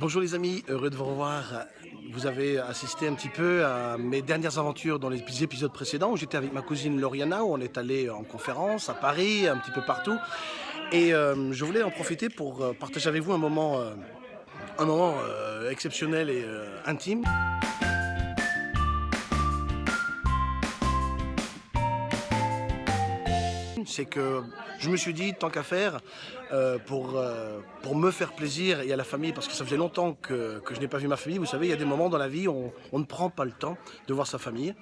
Bonjour les amis, heureux de vous revoir. Vous avez assisté un petit peu à mes dernières aventures dans les épisodes précédents où j'étais avec ma cousine Lauriana, où on est allé en conférence à Paris, un petit peu partout. Et euh, je voulais en profiter pour euh, partager avec vous un moment, euh, un moment exceptionnel et intime. c'est que je me suis dit, tant qu'à faire, euh, pour, euh, pour me faire plaisir et à la famille, parce que ça faisait longtemps que, que je n'ai pas vu ma famille, vous savez, il y a des moments dans la vie où on, ne prend pas le temps de voir sa famille,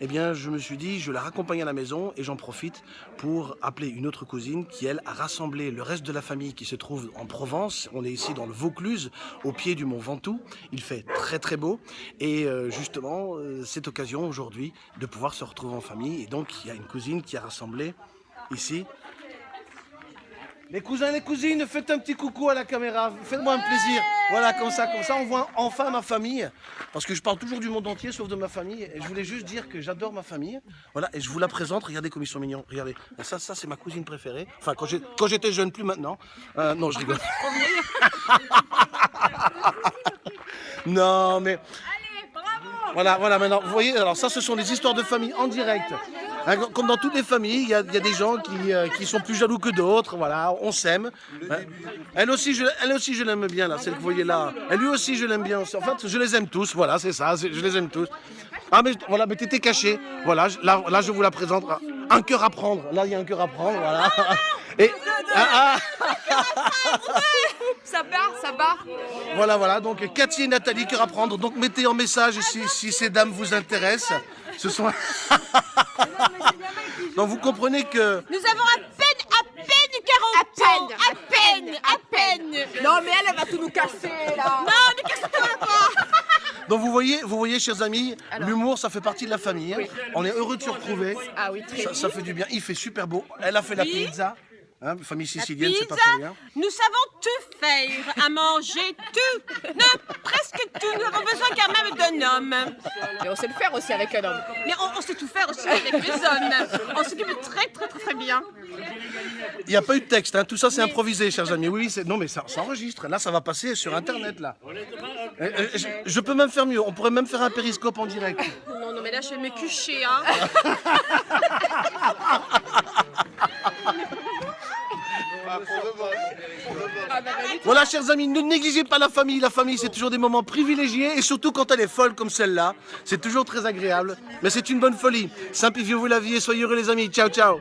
eh bien je me suis dit, je la raccompagne à la maison et j'en profite pour appeler une autre cousine qui, elle, a rassemblé le reste de la famille qui se trouve en Provence. On est ici dans le Vaucluse, au pied du mont Ventoux. Il fait très très beau et euh, justement, cette occasion aujourd'hui de pouvoir se retrouver en famille. Et donc, il y a une cousine qui a rassemblé ici. Les cousins et les cousines, faites un petit coucou à la caméra, faites-moi un plaisir. Voilà, comme ça, comme ça, on voit enfin ma famille. Parce que je parle toujours du monde entier, sauf de ma famille. Et je voulais juste dire que j'adore ma famille. Voilà, et je vous la présente. Regardez comme ils sont mignons. Regardez. ça, ça c'est ma cousine préférée. Enfin, quand j'étais jeune, plus maintenant. Euh, non, je rigole. non, mais... Allez, bravo Voilà, voilà, maintenant, vous voyez, alors ça, ce sont des histoires de famille en direct. Hein, comme dans toutes les familles, il y, a des gens euh, qui, sont plus jaloux que d'autres, voilà, on s'aime. Hein. Elle aussi, je, elle aussi, je l'aime bien, là, celle que vous voyez là. Et lui aussi, je l'aime bien. En fait, je les aime tous, voilà, c'est ça, je les aime tous. Ah, mais voilà, mais t'étais caché. Voilà, là, là, je vous la présente. Un cœur à prendre. Là, il y a un cœur à prendre, voilà. Et, ah, ah. Ça part, ça part. Voilà, voilà, donc Cathy et Nathalie, cœur à prendre. Donc mettez en message si, si ces dames vous intéressent. Ce sont... Donc vous comprenez que... Nous avons à peine, à peine 40 ans À peine, à peine Non mais elle, elle va tout nous casser là Non, ne casse-toi pas donc vous voyez, vous voyez, chers amis, l'humour, ça fait partie de la famille. On est heureux de se retrouver. Ah oui, très ça, ça fait du bien. Il fait super beau. Elle a fait la pizza. Hein, famille sicilienne, c'est pas très bien. Nous savons tout faire, à manger tout, non, presque tout. Nous avons besoin quand même d'un homme. Mais on sait le faire aussi avec un homme. Mais on, sait tout faire aussi avec les hommes. On s'occupe très très très très bien. Il n'y a pas eu de texte, hein. tout ça c'est improvisé, chers amis. Oui, non mais ça s'enregistre. Là, ça va passer sur Internet, là. Euh, euh, je, peux même faire mieux. On pourrait même faire un périscope en direct. Non, non, mais là, je vais me coucher, hein. Voilà, chers amis, ne négligez pas la famille. La famille, c'est toujours des moments privilégiés et surtout quand elle est folle comme celle-là. C'est toujours très agréable, mais c'est une bonne folie. Simplifiez-vous la vie et soyez heureux, les amis. Ciao, ciao.